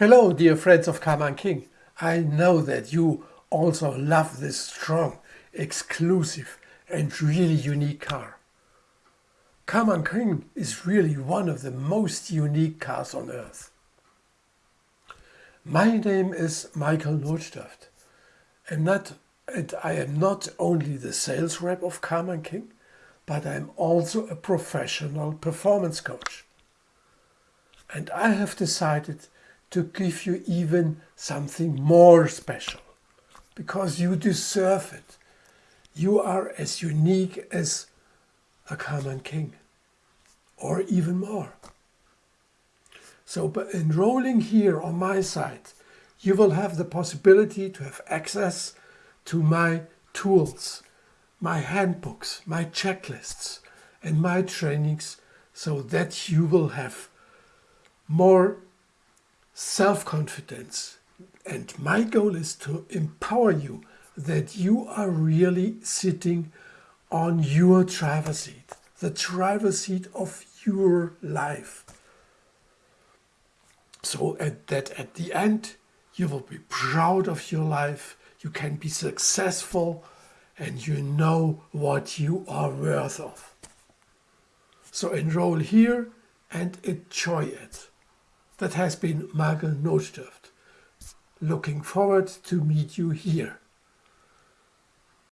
Hello, dear friends of Karlmann King. I know that you also love this strong, exclusive and really unique car. Karlmann King is really one of the most unique cars on earth. My name is Michael Notstaft. I'm not, and I am not only the sales rep of Karlmann King, but I'm also a professional performance coach. And I have decided to give you even something more special because you deserve it. You are as unique as a Karlmann King or even more. So by enrolling here on my site, you will have the possibility to have access to my tools, my handbooks, my checklists and my trainings so that you will have more self-confidence. And my goal is to empower you that you are really sitting on your driver's seat, the driver's seat of your life. So at that at the end, you will be proud of your life, you can be successful, and you know what you are worth of. So enroll here and enjoy it. That has been Michael Notstaft. Looking forward to meet you here.